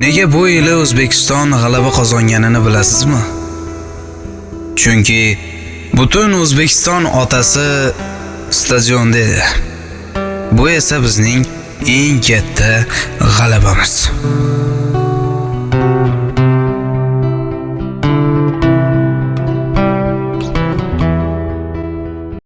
Nega bu yili O'zbekiston g'alaba qozonganini bilasizmi? Chunki butun O'zbekiston otasi stadionda edi. Bu esa bizning eng katta g'alabamiz.